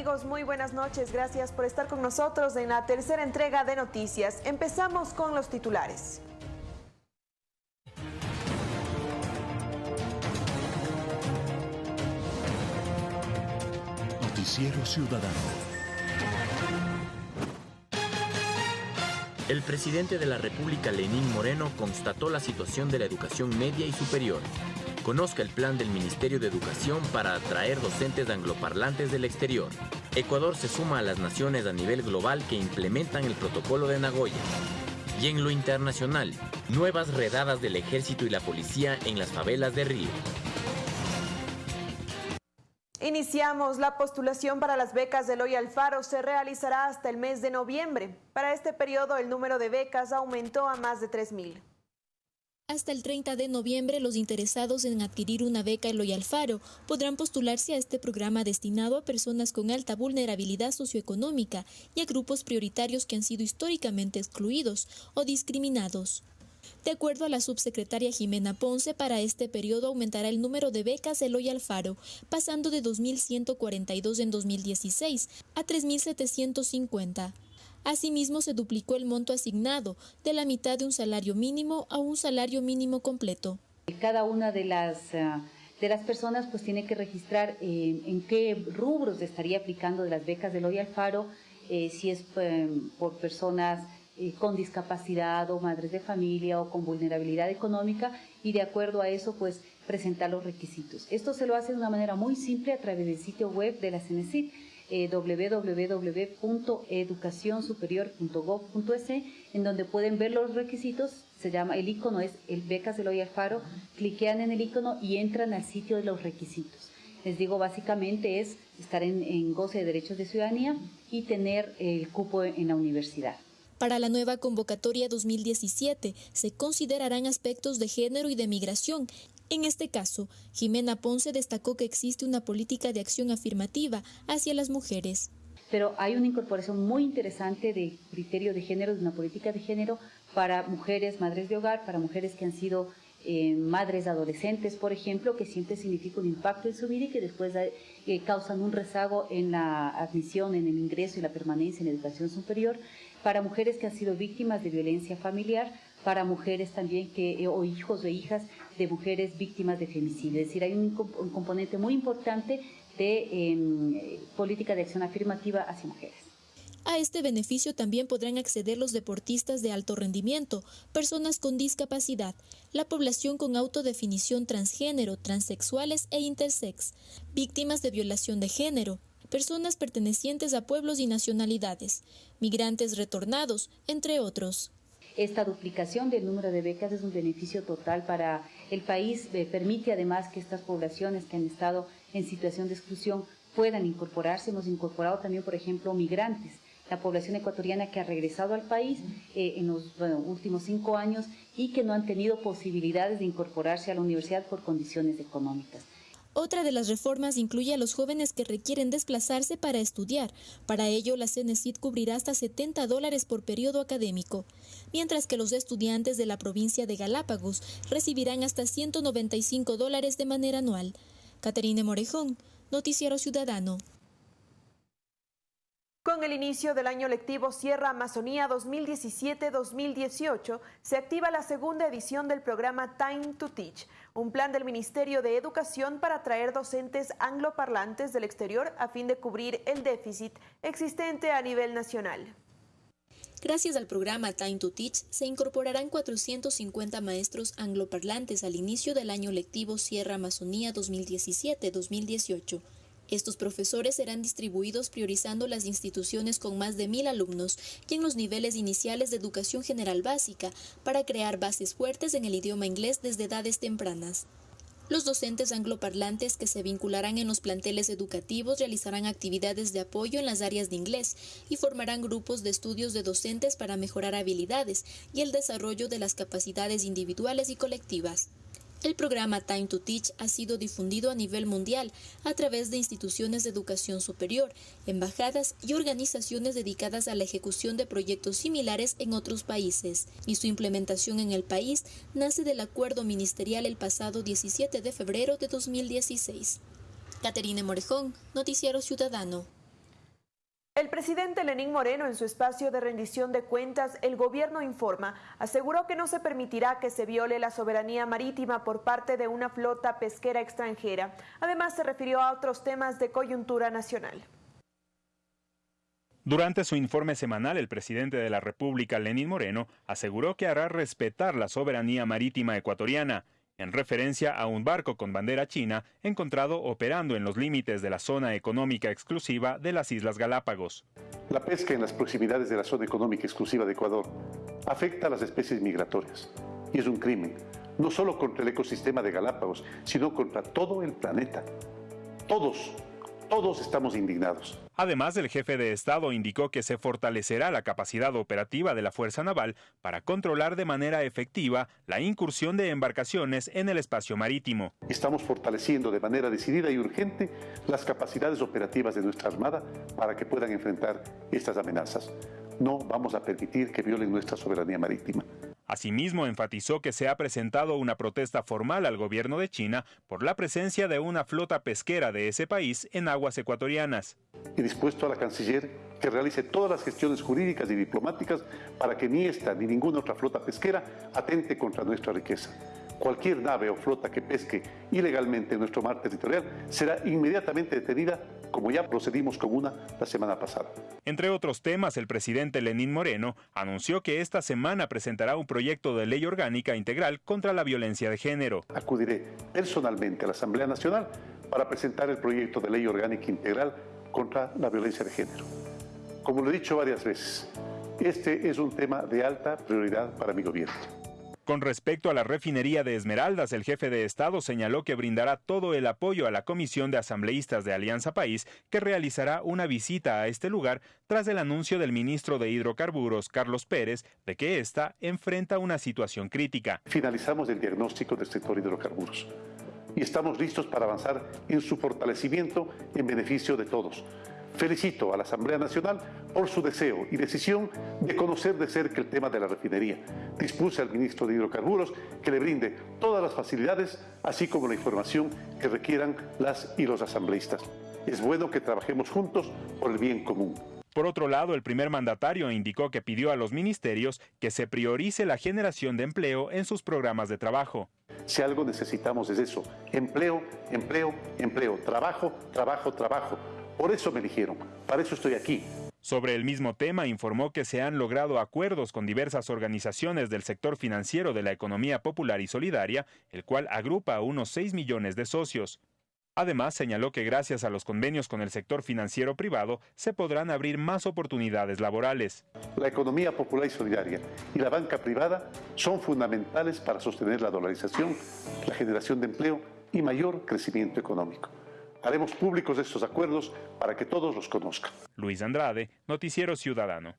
amigos? Muy buenas noches. Gracias por estar con nosotros en la tercera entrega de noticias. Empezamos con los titulares. Noticiero Ciudadano. El presidente de la República, Lenín Moreno, constató la situación de la educación media y superior. Conozca el plan del Ministerio de Educación para atraer docentes angloparlantes del exterior. Ecuador se suma a las naciones a nivel global que implementan el protocolo de Nagoya. Y en lo internacional, nuevas redadas del ejército y la policía en las favelas de Río. Iniciamos la postulación para las becas de Loy Alfaro. Se realizará hasta el mes de noviembre. Para este periodo, el número de becas aumentó a más de 3.000. Hasta el 30 de noviembre, los interesados en adquirir una beca Eloy Alfaro podrán postularse a este programa destinado a personas con alta vulnerabilidad socioeconómica y a grupos prioritarios que han sido históricamente excluidos o discriminados. De acuerdo a la subsecretaria Jimena Ponce, para este periodo aumentará el número de becas Eloy Alfaro, pasando de 2.142 en 2016 a 3.750. Asimismo, se duplicó el monto asignado, de la mitad de un salario mínimo a un salario mínimo completo. Cada una de las, eh, de las personas pues tiene que registrar eh, en qué rubros estaría aplicando de las becas de Eloy Alfaro, eh, si es por personas con discapacidad o madres de familia o con vulnerabilidad económica y de acuerdo a eso pues presentar los requisitos. Esto se lo hace de una manera muy simple a través del sitio web de la CENESID eh, www.educacionsuperior.gov.es en donde pueden ver los requisitos, se llama, el icono es el becas de Loy Alfaro, cliquean en el icono y entran al sitio de los requisitos. Les digo, básicamente es estar en, en goce de derechos de ciudadanía y tener el cupo en la universidad. Para la nueva convocatoria 2017 se considerarán aspectos de género y de migración. En este caso, Jimena Ponce destacó que existe una política de acción afirmativa hacia las mujeres. Pero hay una incorporación muy interesante de criterio de género, de una política de género para mujeres, madres de hogar, para mujeres que han sido eh, madres adolescentes, por ejemplo, que siempre significa un impacto en su vida y que después eh, causan un rezago en la admisión, en el ingreso y la permanencia en la educación superior para mujeres que han sido víctimas de violencia familiar, para mujeres también que, eh, o hijos o hijas de mujeres víctimas de femicidio. Es decir, hay un, componente muy importante de em, política de acción afirmativa hacia mujeres. A este beneficio también podrán acceder los deportistas de alto rendimiento, personas con discapacidad, la población con autodefinición transgénero, transexuales e intersex, víctimas de violación de género, personas pertenecientes a pueblos y nacionalidades, migrantes retornados, entre otros. Esta duplicación del número de becas es un beneficio total para el país, eh, permite además que estas poblaciones que han estado en situación de exclusión puedan incorporarse. Hemos incorporado también, por ejemplo, migrantes, la población ecuatoriana que ha regresado al país eh, en los últimos cinco años y que no han tenido posibilidades de incorporarse a la universidad por condiciones económicas. Otra de las reformas incluye a los jóvenes que requieren desplazarse para estudiar. Para ello, la CENESID cubrirá hasta 70 dólares por periodo académico, mientras que los estudiantes de la provincia de Galápagos recibirán hasta 195 dólares de manera anual. Caterine Morejón, Noticiero Ciudadano. Con el inicio del año lectivo Sierra Amazonía 2017-2018, se activa la segunda edición del programa Time to Teach, un plan del Ministerio de Educación para atraer docentes angloparlantes del exterior a fin de cubrir el déficit existente a nivel nacional. Gracias al programa Time to Teach, se incorporarán 450 maestros angloparlantes al inicio del año lectivo Sierra Amazonía 2017-2018 estos profesores serán distribuidos priorizando las instituciones con más de mil alumnos y en los niveles iniciales de educación general básica para crear bases fuertes en el idioma inglés desde edades tempranas. Los docentes angloparlantes que se vincularán en los planteles educativos realizarán actividades de apoyo en las áreas de inglés y formarán grupos de estudios de docentes para mejorar habilidades y el desarrollo de las capacidades individuales y colectivas. El programa Time to Teach ha sido difundido a nivel mundial a través de instituciones de educación superior, embajadas y organizaciones dedicadas a la ejecución de proyectos similares en otros países, y su implementación en el país nace del acuerdo ministerial el pasado 17 de febrero de 2016. Caterine Morejón, Noticiero Ciudadano. El presidente Lenín Moreno, en su espacio de rendición de cuentas, el gobierno informa, aseguró que no se permitirá que se viole la soberanía marítima por parte de una flota pesquera extranjera. Además, se refirió a otros temas de coyuntura nacional. Durante su informe semanal, el presidente de la República, Lenín Moreno, aseguró que hará respetar la soberanía marítima ecuatoriana en referencia a un barco con bandera china encontrado operando en los límites de la zona económica exclusiva de las Islas Galápagos. La pesca en las proximidades de la zona económica exclusiva de Ecuador afecta a las especies migratorias y es un crimen, no solo contra el ecosistema de Galápagos, sino contra todo el planeta. Todos todos estamos indignados. Además, el jefe de Estado indicó que se fortalecerá la capacidad operativa de la Fuerza Naval para controlar de manera efectiva la incursión de embarcaciones en el espacio marítimo. Estamos fortaleciendo de manera decidida y urgente las capacidades operativas de nuestra Armada para que puedan enfrentar estas amenazas. No vamos a permitir que violen nuestra soberanía marítima. Asimismo, enfatizó que se ha presentado una protesta formal al gobierno de China por la presencia de una flota pesquera de ese país en aguas ecuatorianas. Y dispuesto a la canciller que realice todas las gestiones jurídicas y diplomáticas para que ni esta ni ninguna otra flota pesquera atente contra nuestra riqueza cualquier nave o flota que pesque ilegalmente en nuestro mar territorial será inmediatamente detenida como ya procedimos con una la semana pasada. Entre otros temas, el presidente Lenín Moreno anunció que esta semana presentará un proyecto de ley orgánica integral contra la violencia de género. Acudiré personalmente a la Asamblea Nacional para presentar el proyecto de ley orgánica integral contra la violencia de género. Como lo he dicho varias veces, este es un tema de alta prioridad para mi gobierno. Con respecto a la refinería de Esmeraldas, el jefe de Estado señaló que brindará todo el apoyo a la Comisión de Asambleístas de Alianza País, que realizará una visita a este lugar tras el anuncio del ministro de Hidrocarburos, Carlos Pérez, de que ésta enfrenta una situación crítica. Finalizamos el diagnóstico del sector hidrocarburos y estamos listos para avanzar en su fortalecimiento en beneficio de todos Felicito a la Asamblea Nacional por su deseo y decisión de conocer de cerca el tema de la refinería. Dispuse al ministro de Hidrocarburos que le brinde todas las facilidades, así como la información que requieran las y los asambleístas. Es bueno que trabajemos juntos por el bien común. Por otro lado, el primer mandatario indicó que pidió a los ministerios que se priorice la generación de empleo en sus programas de trabajo. Si algo necesitamos es eso, empleo, empleo, empleo, trabajo, trabajo, trabajo por eso me eligieron, para eso estoy aquí. Sobre el mismo tema, informó que se han logrado acuerdos con diversas organizaciones del sector financiero de la economía popular y solidaria, el cual agrupa a unos 6 millones de socios. Además, señaló que gracias a los convenios con el sector financiero privado se podrán abrir más oportunidades laborales. La economía popular y solidaria y la banca privada son fundamentales para sostener la dolarización, la generación de empleo y mayor crecimiento económico. Haremos públicos estos acuerdos para que todos los conozcan. Luis Andrade, Noticiero Ciudadano.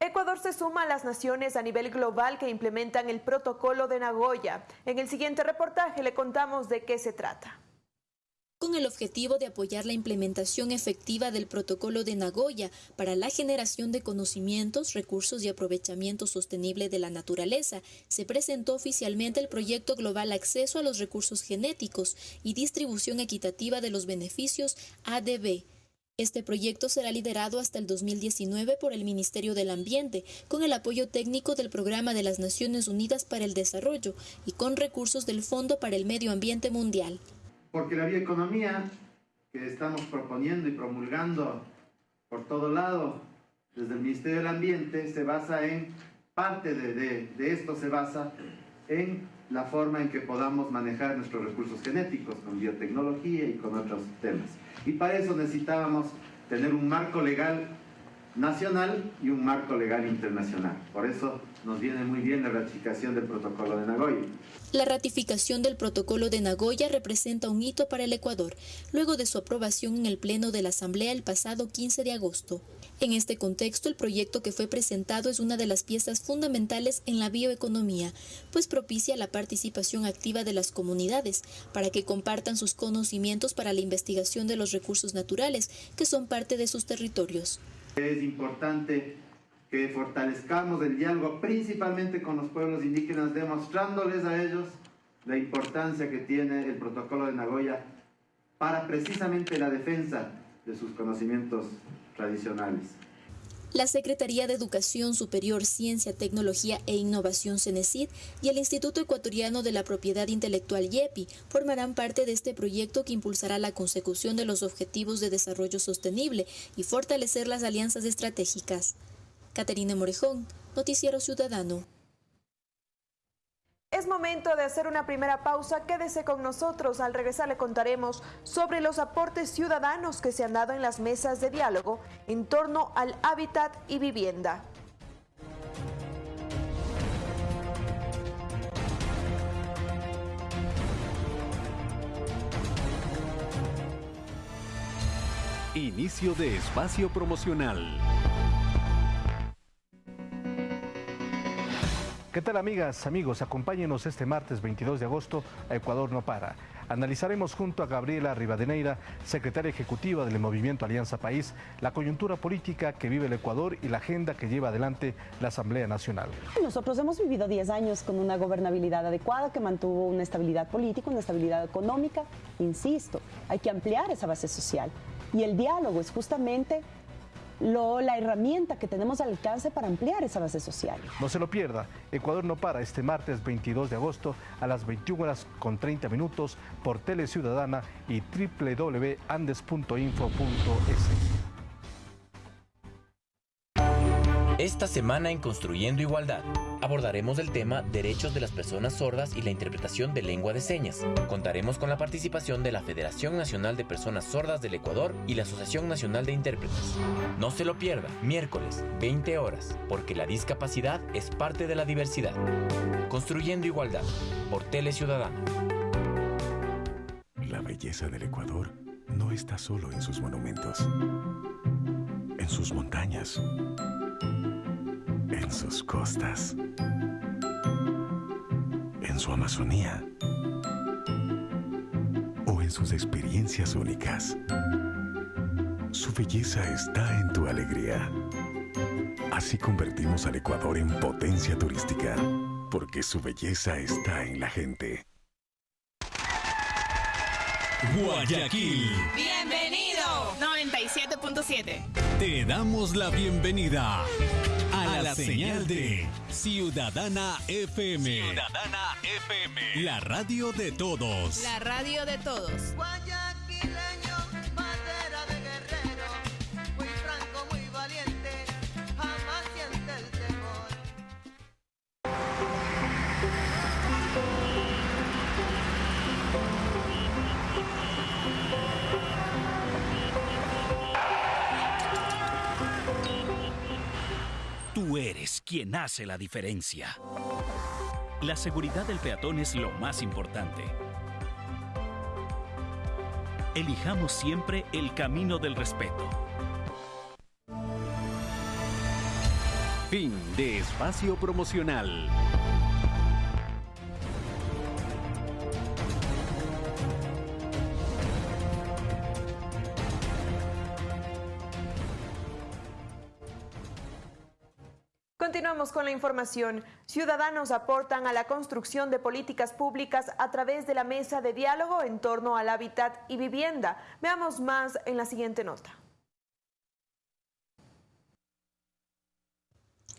Ecuador se suma a las naciones a nivel global que implementan el protocolo de Nagoya. En el siguiente reportaje le contamos de qué se trata con el objetivo de apoyar la implementación efectiva del protocolo de Nagoya para la generación de conocimientos, recursos y aprovechamiento sostenible de la naturaleza, se presentó oficialmente el proyecto global Acceso a los Recursos Genéticos y Distribución Equitativa de los Beneficios ADB. Este proyecto será liderado hasta el 2019 por el Ministerio del Ambiente, con el apoyo técnico del Programa de las Naciones Unidas para el Desarrollo y con recursos del Fondo para el Medio Ambiente Mundial porque la bioeconomía que estamos proponiendo y promulgando por todo lado desde el Ministerio del Ambiente se basa en, parte de, de, esto se basa en la forma en que podamos manejar nuestros recursos genéticos con biotecnología y con otros temas. Y para eso necesitábamos tener un marco legal nacional y un marco legal internacional. Por eso nos viene muy bien la ratificación del protocolo de Nagoya. La ratificación del protocolo de Nagoya representa un hito para el Ecuador, luego de su aprobación en el Pleno de la Asamblea el pasado 15 de agosto. En este contexto, el proyecto que fue presentado es una de las piezas fundamentales en la bioeconomía, pues propicia la participación activa de las comunidades para que compartan sus conocimientos para la investigación de los recursos naturales que son parte de sus territorios. Es importante que fortalezcamos el diálogo principalmente con los pueblos indígenas, demostrándoles a ellos la importancia que tiene el protocolo de Nagoya para precisamente la defensa de sus conocimientos tradicionales. La Secretaría de Educación Superior, Ciencia, Tecnología e Innovación CENESID y el Instituto Ecuatoriano de la Propiedad Intelectual YEPI formarán parte de este proyecto que impulsará la consecución de los Objetivos de Desarrollo Sostenible y fortalecer las alianzas estratégicas. Caterina Morejón, Noticiero Ciudadano. Es momento de hacer una primera pausa. Quédese con nosotros. Al regresar le contaremos sobre los aportes ciudadanos que se han dado en las mesas de diálogo en torno al hábitat y vivienda. Inicio de espacio promocional. ¿Qué tal amigas, amigos? Acompáñenos este martes 22 de agosto a Ecuador no para. Analizaremos junto a Gabriela Rivadeneira, secretaria ejecutiva del Movimiento Alianza País, la coyuntura política que vive el Ecuador y la agenda que lleva adelante la Asamblea Nacional. Nosotros hemos vivido 10 años con una gobernabilidad adecuada que mantuvo una estabilidad política, una estabilidad económica. Insisto, hay que ampliar esa base social. Y el diálogo es justamente la herramienta que tenemos al alcance para ampliar esa base social. No se lo pierda, Ecuador no para este martes 22 de agosto a las 21 horas con 30 minutos por Tele Ciudadana y www.andes.info.es. Esta semana en Construyendo Igualdad abordaremos el tema Derechos de las Personas Sordas y la interpretación de lengua de señas. Contaremos con la participación de la Federación Nacional de Personas Sordas del Ecuador y la Asociación Nacional de Intérpretes. No se lo pierda, miércoles, 20 horas, porque la discapacidad es parte de la diversidad. Construyendo Igualdad, por Tele Ciudadana. La belleza del Ecuador no está solo en sus monumentos, en sus montañas en sus costas, en su Amazonía o en sus experiencias únicas. Su belleza está en tu alegría. Así convertimos al Ecuador en potencia turística, porque su belleza está en la gente. Guayaquil. Bienvenido. 97.7. Te damos la bienvenida la señal de Ciudadana FM. Ciudadana FM. La radio de todos. La radio de todos. Quien hace la diferencia. La seguridad del peatón es lo más importante. Elijamos siempre el camino del respeto. Fin de espacio promocional. Información. Ciudadanos aportan a la construcción de políticas públicas a través de la mesa de diálogo en torno al hábitat y vivienda. Veamos más en la siguiente nota.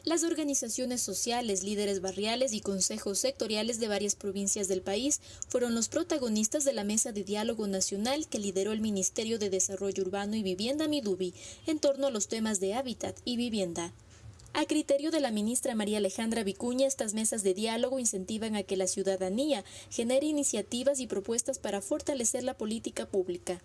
Las organizaciones sociales, líderes barriales y consejos sectoriales de varias provincias del país fueron los protagonistas de la mesa de diálogo nacional que lideró el Ministerio de Desarrollo Urbano y Vivienda Midubi en torno a los temas de hábitat y vivienda. A criterio de la ministra María Alejandra Vicuña, estas mesas de diálogo incentivan a que la ciudadanía genere iniciativas y propuestas para fortalecer la política pública.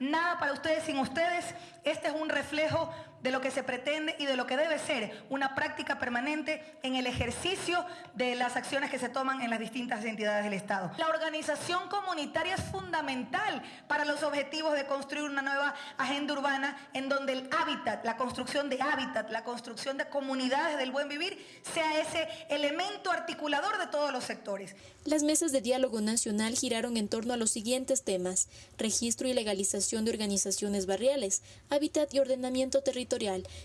Nada para ustedes sin ustedes. Este es un reflejo de lo que se pretende y de lo que debe ser una práctica permanente en el ejercicio de las acciones que se toman en las distintas entidades del Estado. La organización comunitaria es fundamental para los objetivos de construir una nueva agenda urbana en donde el hábitat, la construcción de hábitat, la construcción de comunidades del buen vivir sea ese elemento articulador de todos los sectores. Las mesas de diálogo nacional giraron en torno a los siguientes temas, registro y legalización de organizaciones barriales, hábitat y ordenamiento territorial,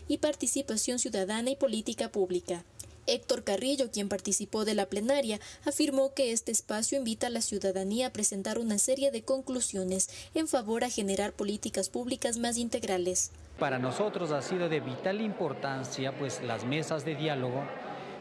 y participación ciudadana y política pública. Héctor Carrillo, quien participó de la plenaria, afirmó que este espacio invita a la ciudadanía a presentar una serie de conclusiones en favor a generar políticas públicas más integrales. Para nosotros ha sido de vital importancia pues las mesas de diálogo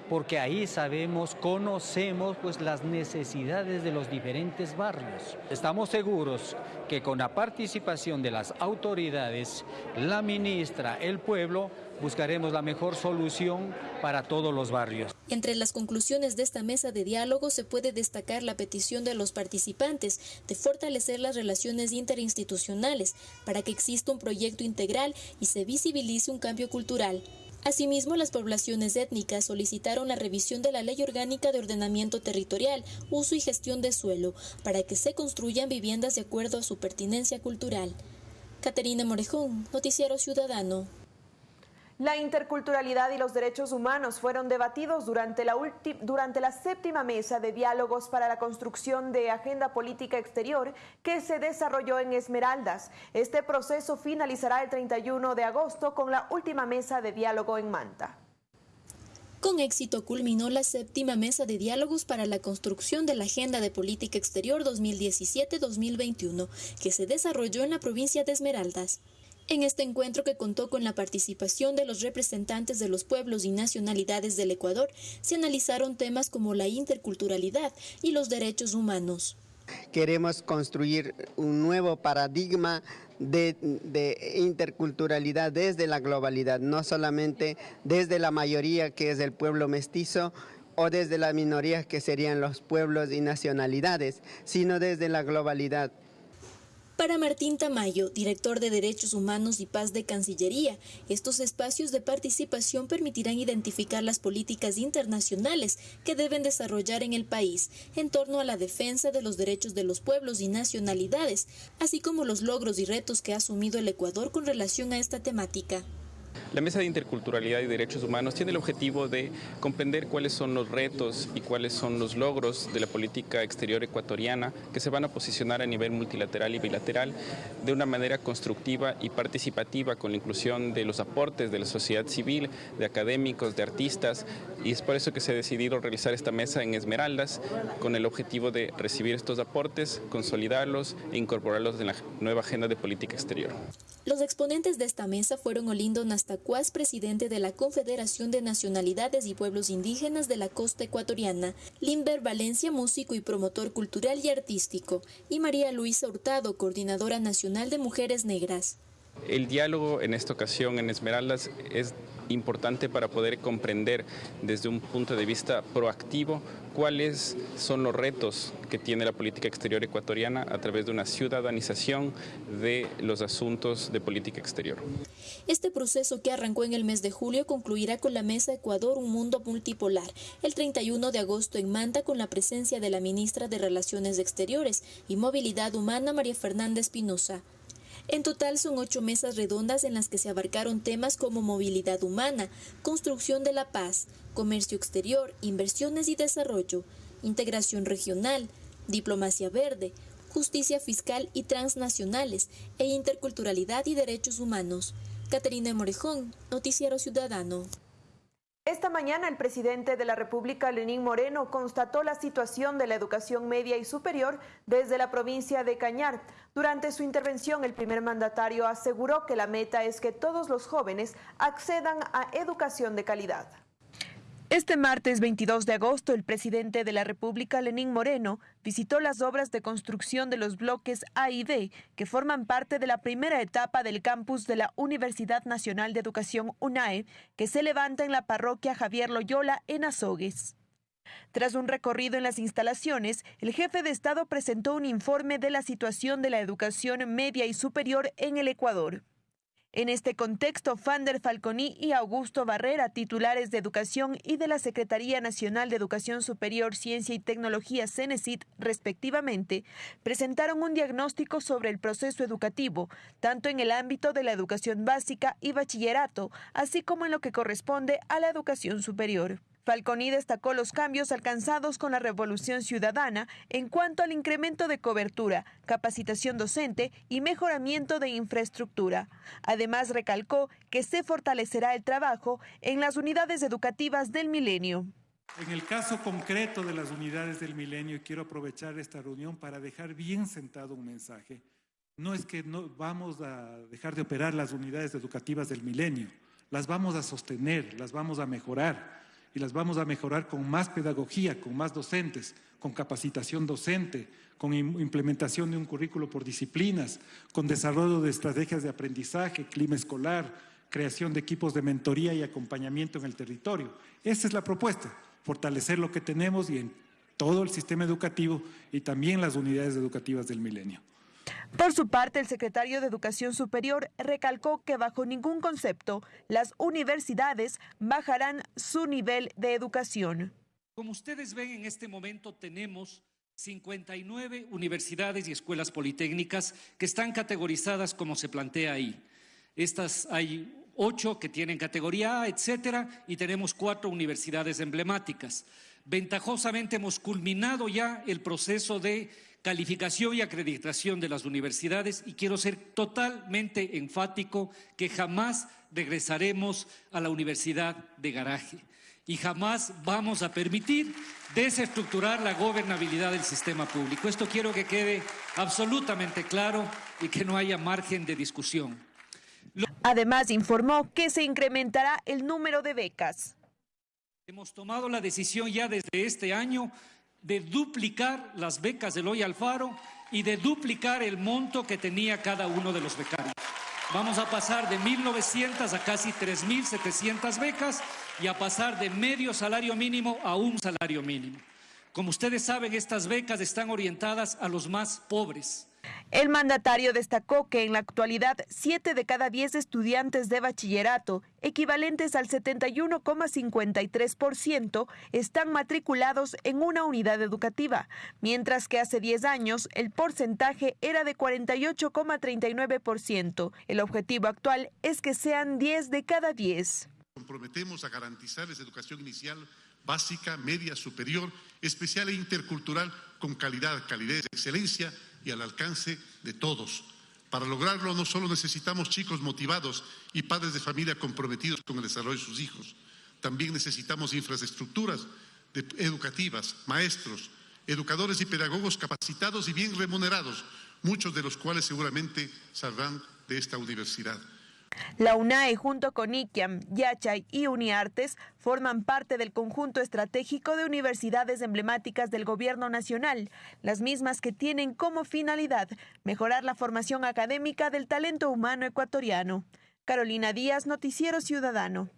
porque ahí sabemos, conocemos pues las necesidades de los diferentes barrios. Estamos seguros que con la participación de las autoridades, la ministra, el pueblo, buscaremos la mejor solución para todos los barrios. Entre las conclusiones de esta mesa de diálogo se puede destacar la petición de los participantes de fortalecer las relaciones interinstitucionales para que exista un proyecto integral y se visibilice un cambio cultural. Asimismo, las poblaciones étnicas solicitaron la revisión de la Ley Orgánica de Ordenamiento Territorial, Uso y Gestión de Suelo, para que se construyan viviendas de acuerdo a su pertinencia cultural. Caterina Morejón, Noticiero Ciudadano. La interculturalidad y los derechos humanos fueron debatidos durante la, durante la séptima mesa de diálogos para la construcción de agenda política exterior que se desarrolló en Esmeraldas. Este proceso finalizará el 31 de agosto con la última mesa de diálogo en Manta. Con éxito culminó la séptima mesa de diálogos para la construcción de la Agenda de Política Exterior 2017-2021, que se desarrolló en la provincia de Esmeraldas. En este encuentro que contó con la participación de los representantes de los pueblos y nacionalidades del Ecuador, se analizaron temas como la interculturalidad y los derechos humanos. Queremos construir un nuevo paradigma de, interculturalidad desde la globalidad, no solamente desde la mayoría que es el pueblo mestizo o desde la minoría que serían los pueblos y nacionalidades, sino desde la globalidad. Para Martín Tamayo, director de Derechos Humanos y Paz de Cancillería, estos espacios de participación permitirán identificar las políticas internacionales que deben desarrollar en el país en torno a la defensa de los derechos de los pueblos y nacionalidades, así como los logros y retos que ha asumido el Ecuador con relación a esta temática. La Mesa de Interculturalidad y Derechos Humanos tiene el objetivo de comprender cuáles son los retos y cuáles son los logros de la política exterior ecuatoriana que se van a posicionar a nivel multilateral y bilateral de una manera constructiva y participativa con la inclusión de los aportes de la sociedad civil, de académicos, de artistas y es por eso que se ha decidido realizar esta mesa en Esmeraldas con el objetivo de recibir estos aportes, consolidarlos e incorporarlos en la nueva agenda de política exterior. Los exponentes de esta mesa fueron Olindo Nastacuaz, presidente de la Confederación de Nacionalidades y Pueblos Indígenas de la Costa Ecuatoriana, Limber Valencia, músico y promotor cultural y artístico, y María Luisa Hurtado, coordinadora nacional de Mujeres Negras. El diálogo en esta ocasión en Esmeraldas es importante para poder comprender desde un punto de vista proactivo cuáles son los retos que tiene la política exterior ecuatoriana a través de una ciudadanización de los asuntos de política exterior. Este proceso que arrancó en el mes de julio concluirá con la Mesa Ecuador Un Mundo Multipolar el 31 de agosto en Manta con la presencia de la ministra de Relaciones Exteriores y Movilidad Humana María Fernanda Espinosa. En total son ocho mesas redondas en las que se abarcaron temas como movilidad humana, construcción de la paz, comercio exterior, inversiones y desarrollo, integración regional, diplomacia verde, justicia fiscal y transnacionales e interculturalidad y derechos humanos. Caterina Morejón, Noticiero Ciudadano. Esta mañana el presidente de la República, Lenín Moreno, constató la situación de la educación media y superior desde la provincia de Cañar. Durante su intervención, el primer mandatario aseguró que la meta es que todos los jóvenes accedan a educación de calidad. Este martes 22 de agosto, el presidente de la República, Lenín Moreno, visitó las obras de construcción de los bloques A y D, que forman parte de la primera etapa del campus de la Universidad Nacional de Educación UNAE, que se levanta en la parroquia Javier Loyola en Azogues. Tras un recorrido en las instalaciones, el jefe de Estado presentó un informe de la situación de la educación media y superior en el Ecuador. En este contexto, Fander Falconi y Augusto Barrera, titulares de Educación y de la Secretaría Nacional de Educación Superior, Ciencia y Tecnología, CENESIT, respectivamente, presentaron un diagnóstico sobre el proceso educativo, tanto en el ámbito de la educación básica y bachillerato, así como en lo que corresponde a la educación superior. Falconi destacó los cambios alcanzados con la Revolución Ciudadana en cuanto al incremento de cobertura, capacitación docente y mejoramiento de infraestructura. Además, recalcó que se fortalecerá el trabajo en las unidades educativas del milenio. En el caso concreto de las unidades del milenio, quiero aprovechar esta reunión para dejar bien sentado un mensaje. No es que no vamos a dejar de operar las unidades educativas del milenio, las vamos a sostener, las vamos a mejorar y las vamos a mejorar con más pedagogía, con más docentes, con capacitación docente, con implementación de un currículo por disciplinas, con desarrollo de estrategias de aprendizaje, clima escolar, creación de equipos de mentoría y acompañamiento en el territorio. Esa es la propuesta fortalecer lo que tenemos y en todo el sistema educativo y también las unidades educativas del milenio. Por su parte, el secretario de Educación Superior recalcó que bajo ningún concepto las universidades bajarán su nivel de educación. Como ustedes ven, en este momento tenemos 59 universidades y escuelas politécnicas que están categorizadas como se plantea ahí. Estas hay ocho que tienen categoría A, etcétera, y tenemos cuatro universidades emblemáticas. Ventajosamente hemos culminado ya el proceso de calificación y acreditación de las universidades y quiero ser totalmente enfático que jamás regresaremos a la universidad de garaje y jamás vamos a permitir desestructurar la gobernabilidad del sistema público. Esto quiero que quede absolutamente claro y que no haya margen de discusión. Además, informó que se incrementará el número de becas. Hemos tomado la decisión ya desde este año de duplicar las becas de Loy Alfaro y de duplicar el monto que tenía cada uno de los becarios. Vamos a pasar de 1.900 a casi 3.700 becas y a pasar de medio salario mínimo a un salario mínimo. Como ustedes saben, estas becas están orientadas a los más pobres. El mandatario destacó que en la actualidad 7 de cada 10 estudiantes de bachillerato, equivalentes al 71,53%, están matriculados en una unidad educativa, mientras que hace 10 años el porcentaje era de 48,39%. El objetivo actual es que sean 10 de cada 10. Comprometemos a garantizarles educación inicial básica, media, superior, especial e intercultural con calidad, calidez, excelencia y al alcance de todos. Para lograrlo no solo necesitamos chicos motivados y padres de familia comprometidos con el desarrollo de sus hijos, también necesitamos infraestructuras educativas, maestros, educadores y pedagogos capacitados y bien remunerados, muchos de los cuales seguramente saldrán de esta universidad. La UNAE junto con ICAM, Yachay y Uniartes forman parte del conjunto estratégico de universidades emblemáticas del gobierno nacional, las mismas que tienen como finalidad mejorar la formación académica del talento humano ecuatoriano. Carolina Díaz, Noticiero Ciudadano.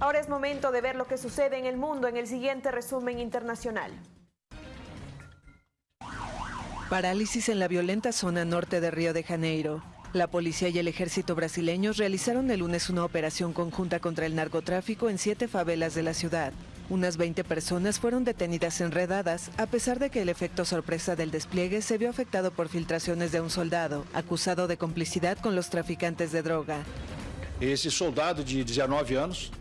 Ahora es momento de ver lo que sucede en el mundo en el siguiente resumen internacional. Parálisis en la violenta zona norte de Río de Janeiro. La policía y el ejército brasileños realizaron el lunes una operación conjunta contra el narcotráfico en siete favelas de la ciudad. Unas 20 personas fueron detenidas enredadas, a pesar de que el efecto sorpresa del despliegue se vio afectado por filtraciones de un soldado, acusado de complicidad con los traficantes de droga. Ese soldado de 19 años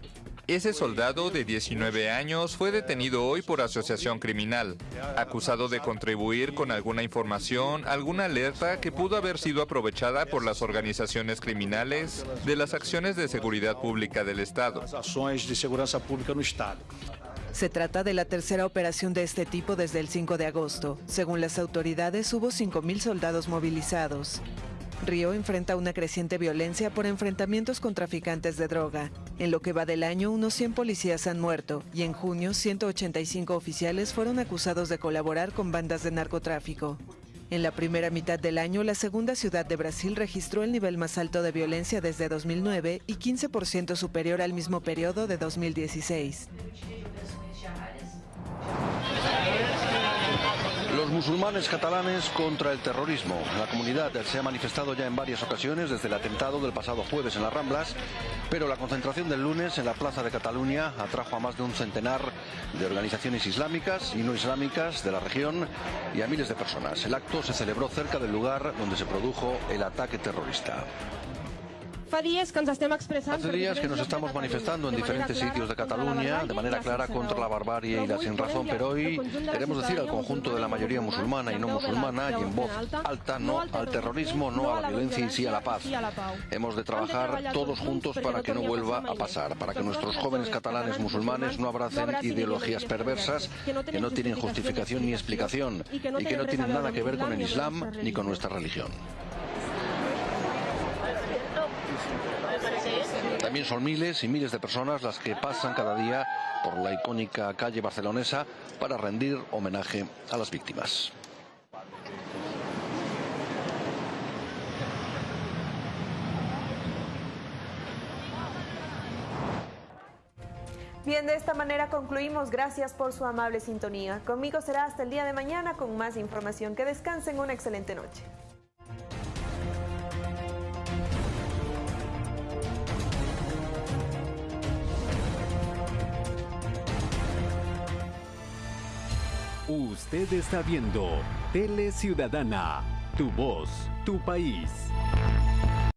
ese soldado de 19 años fue detenido hoy por asociación criminal, acusado de contribuir con alguna información, alguna alerta que pudo haber sido aprovechada por las organizaciones criminales de las acciones de seguridad pública del Estado. Se trata de la tercera operación de este tipo desde el 5 de agosto. Según las autoridades, hubo 5.000 soldados movilizados. Río enfrenta una creciente violencia por enfrentamientos con traficantes de droga. En lo que va del año, unos 100 policías han muerto y en junio 185 oficiales fueron acusados de colaborar con bandas de narcotráfico. En la primera mitad del año, la segunda ciudad de Brasil registró el nivel más alto de violencia desde 2009 y 15% superior al mismo periodo de 2016. Musulmanes catalanes contra el terrorismo. La comunidad se ha manifestado ya en varias ocasiones desde el atentado del pasado jueves en las Ramblas, pero la concentración del lunes en la Plaza de Cataluña atrajo a más de un centenar de organizaciones islámicas y no islámicas de la región y a miles de personas. El acto se celebró cerca del lugar donde se produjo el ataque terrorista. Hace días que nos estamos manifestando en diferentes sitios de Cataluña de manera clara contra la barbarie y la sin razón, pero hoy queremos decir al conjunto de la mayoría musulmana y no musulmana y en voz alta no al terrorismo, no a la violencia y sí a la paz. Hemos de trabajar todos juntos para que no vuelva a pasar, para que nuestros jóvenes catalanes musulmanes no abracen ideologías perversas que no tienen justificación ni explicación y que no tienen nada que ver con el Islam ni con nuestra religión. También son miles y miles de personas las que pasan cada día por la icónica calle barcelonesa para rendir homenaje a las víctimas. Bien, de esta manera concluimos. Gracias por su amable sintonía. Conmigo será hasta el día de mañana con más información. Que descansen una excelente noche. Usted está viendo Tele Ciudadana, tu voz, tu país.